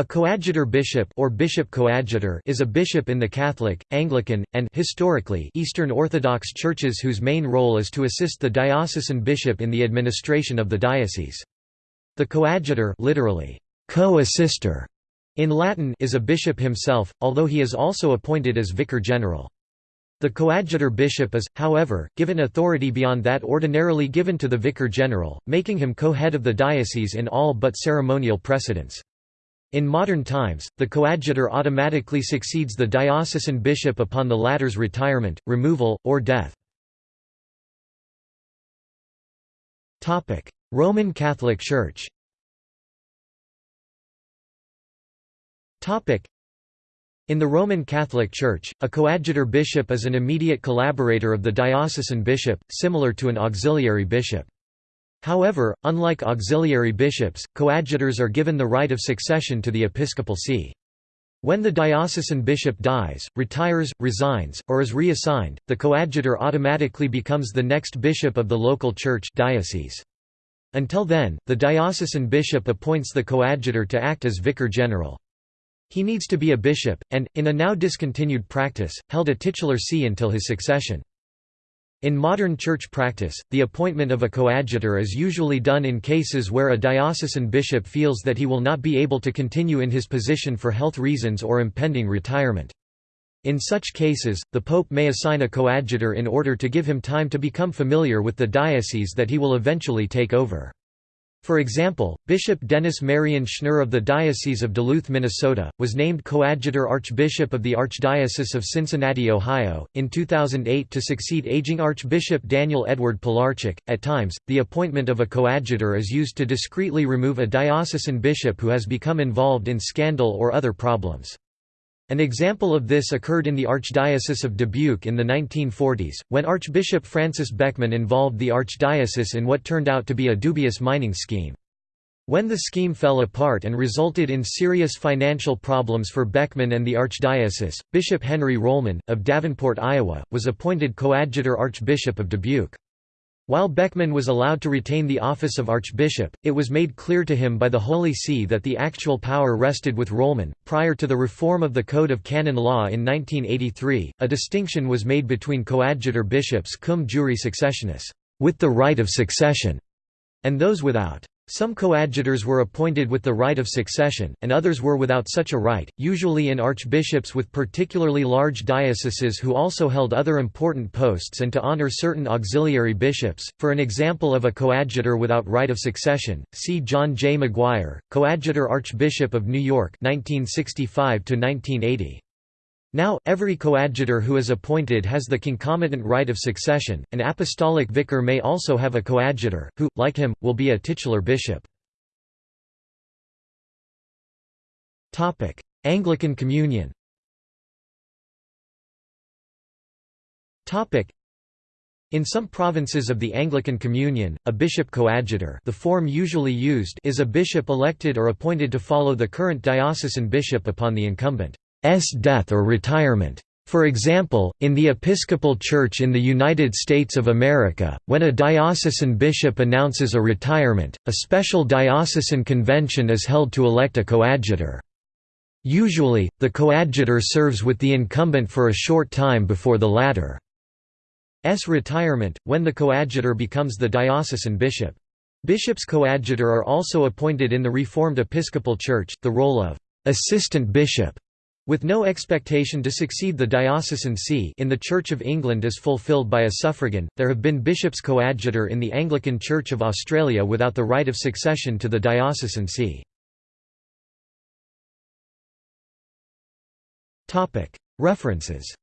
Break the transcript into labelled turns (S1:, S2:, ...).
S1: A coadjutor bishop or bishop coadjutor is a bishop in the Catholic, Anglican, and historically Eastern Orthodox churches whose main role is to assist the diocesan bishop in the administration of the diocese. The coadjutor literally, co-assister, in Latin is a bishop himself, although he is also appointed as vicar general. The coadjutor bishop is, however, given authority beyond that ordinarily given to the vicar general, making him co-head of the diocese in all but ceremonial precedence. In modern times, the coadjutor automatically succeeds the diocesan bishop upon the latter's retirement, removal, or death. Roman Catholic Church in the Roman Catholic Church, a coadjutor bishop is an immediate collaborator of the diocesan bishop, similar to an auxiliary bishop. However, unlike auxiliary bishops, coadjutors are given the right of succession to the episcopal see. When the diocesan bishop dies, retires, resigns, or is reassigned, the coadjutor automatically becomes the next bishop of the local church diocese. Until then, the diocesan bishop appoints the coadjutor to act as vicar general. He needs to be a bishop, and, in a now discontinued practice, held a titular see until his succession. In modern church practice, the appointment of a coadjutor is usually done in cases where a diocesan bishop feels that he will not be able to continue in his position for health reasons or impending retirement. In such cases, the pope may assign a coadjutor in order to give him time to become familiar with the diocese that he will eventually take over. For example, Bishop Dennis Marion Schnurr of the Diocese of Duluth, Minnesota, was named coadjutor archbishop of the Archdiocese of Cincinnati, Ohio, in 2008 to succeed aging Archbishop Daniel Edward Pilarczyk. At times, the appointment of a coadjutor is used to discreetly remove a diocesan bishop who has become involved in scandal or other problems. An example of this occurred in the Archdiocese of Dubuque in the 1940s, when Archbishop Francis Beckman involved the archdiocese in what turned out to be a dubious mining scheme. When the scheme fell apart and resulted in serious financial problems for Beckman and the archdiocese, Bishop Henry Rohlman, of Davenport, Iowa, was appointed coadjutor Archbishop of Dubuque. While Beckman was allowed to retain the office of archbishop, it was made clear to him by the Holy See that the actual power rested with Rohlman. Prior to the reform of the Code of Canon Law in 1983, a distinction was made between coadjutor bishops cum jure successionis, with the right of succession, and those without. Some coadjutors were appointed with the right of succession, and others were without such a right, usually in archbishops with particularly large dioceses who also held other important posts and to honor certain auxiliary bishops. For an example of a coadjutor without right of succession, see John J. Maguire, Coadjutor Archbishop of New York 1965 -1980. Now, every coadjutor who is appointed has the concomitant right of succession. An apostolic vicar may also have a coadjutor, who, like him, will be a titular bishop. Anglican Communion in some provinces of the Anglican Communion, a bishop coadjutor the form usually used is a bishop elected or appointed to follow the current diocesan bishop upon the incumbent. S death or retirement. For example, in the Episcopal Church in the United States of America, when a diocesan bishop announces a retirement, a special diocesan convention is held to elect a coadjutor. Usually, the coadjutor serves with the incumbent for a short time before the latter's retirement, when the coadjutor becomes the diocesan bishop. Bishops coadjutor are also appointed in the Reformed Episcopal Church, the role of assistant bishop with no expectation to succeed the diocesan see in the Church of England is fulfilled by a suffragan, there have been bishops coadjutor in the Anglican Church of Australia without the right of succession to the diocesan see. References